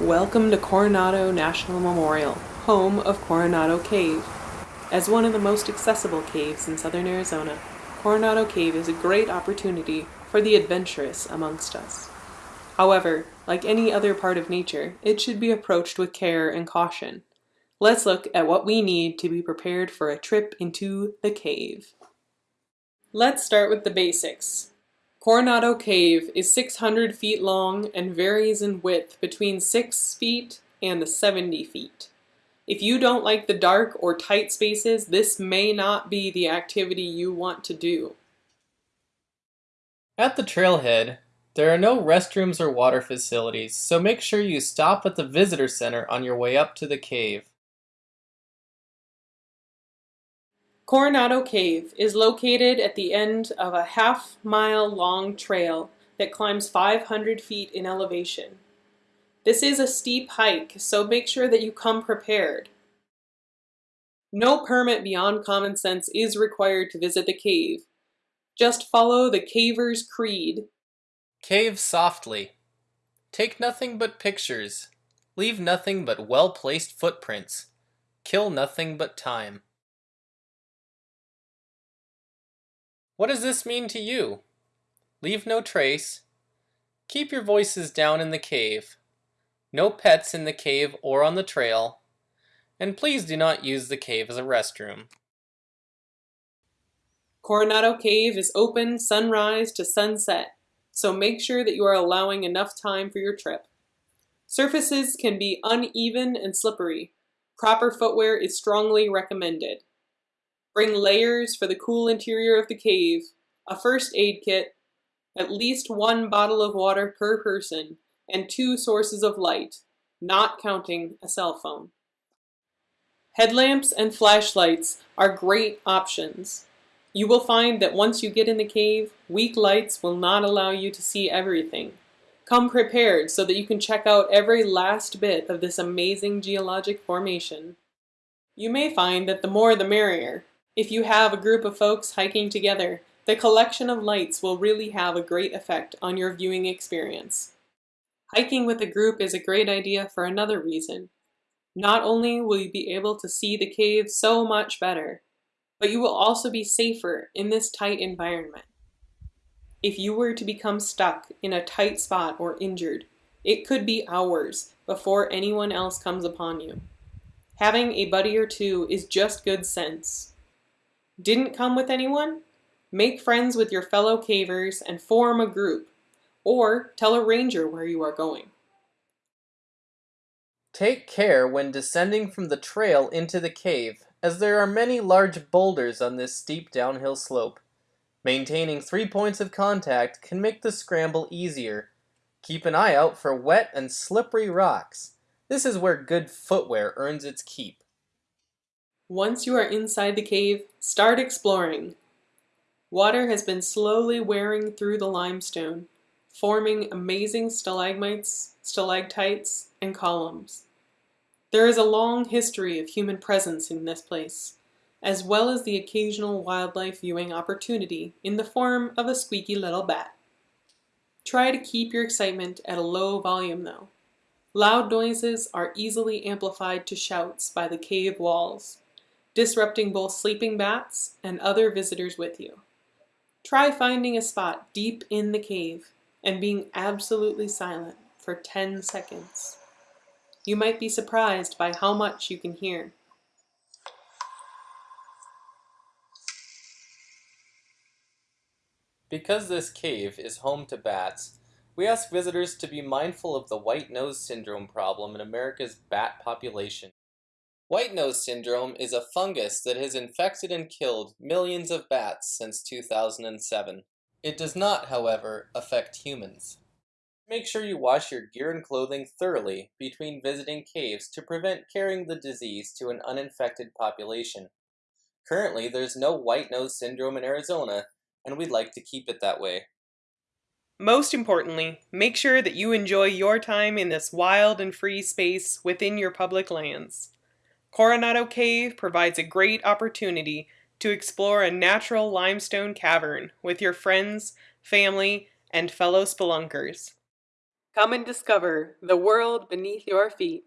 Welcome to Coronado National Memorial, home of Coronado Cave. As one of the most accessible caves in southern Arizona, Coronado Cave is a great opportunity for the adventurous amongst us. However, like any other part of nature, it should be approached with care and caution. Let's look at what we need to be prepared for a trip into the cave. Let's start with the basics. Coronado Cave is 600 feet long and varies in width between 6 feet and 70 feet. If you don't like the dark or tight spaces, this may not be the activity you want to do. At the trailhead, there are no restrooms or water facilities, so make sure you stop at the visitor center on your way up to the cave. Coronado Cave is located at the end of a half mile long trail that climbs 500 feet in elevation. This is a steep hike, so make sure that you come prepared. No permit beyond common sense is required to visit the cave. Just follow the caver's creed. Cave softly. Take nothing but pictures. Leave nothing but well-placed footprints. Kill nothing but time. What does this mean to you? Leave no trace. Keep your voices down in the cave. No pets in the cave or on the trail. And please do not use the cave as a restroom. Coronado Cave is open sunrise to sunset, so make sure that you are allowing enough time for your trip. Surfaces can be uneven and slippery. Proper footwear is strongly recommended. Bring layers for the cool interior of the cave, a first aid kit, at least one bottle of water per person, and two sources of light, not counting a cell phone. Headlamps and flashlights are great options. You will find that once you get in the cave, weak lights will not allow you to see everything. Come prepared so that you can check out every last bit of this amazing geologic formation. You may find that the more the merrier, if you have a group of folks hiking together, the collection of lights will really have a great effect on your viewing experience. Hiking with a group is a great idea for another reason. Not only will you be able to see the cave so much better, but you will also be safer in this tight environment. If you were to become stuck in a tight spot or injured, it could be hours before anyone else comes upon you. Having a buddy or two is just good sense. Didn't come with anyone? Make friends with your fellow cavers and form a group, or tell a ranger where you are going. Take care when descending from the trail into the cave, as there are many large boulders on this steep downhill slope. Maintaining three points of contact can make the scramble easier. Keep an eye out for wet and slippery rocks. This is where good footwear earns its keep. Once you are inside the cave, start exploring. Water has been slowly wearing through the limestone, forming amazing stalagmites, stalactites, and columns. There is a long history of human presence in this place, as well as the occasional wildlife viewing opportunity in the form of a squeaky little bat. Try to keep your excitement at a low volume though. Loud noises are easily amplified to shouts by the cave walls disrupting both sleeping bats and other visitors with you. Try finding a spot deep in the cave and being absolutely silent for 10 seconds. You might be surprised by how much you can hear. Because this cave is home to bats, we ask visitors to be mindful of the white nose syndrome problem in America's bat population. White nose syndrome is a fungus that has infected and killed millions of bats since 2007. It does not, however, affect humans. Make sure you wash your gear and clothing thoroughly between visiting caves to prevent carrying the disease to an uninfected population. Currently, there's no white nose syndrome in Arizona, and we'd like to keep it that way. Most importantly, make sure that you enjoy your time in this wild and free space within your public lands. Coronado Cave provides a great opportunity to explore a natural limestone cavern with your friends, family, and fellow spelunkers. Come and discover the world beneath your feet.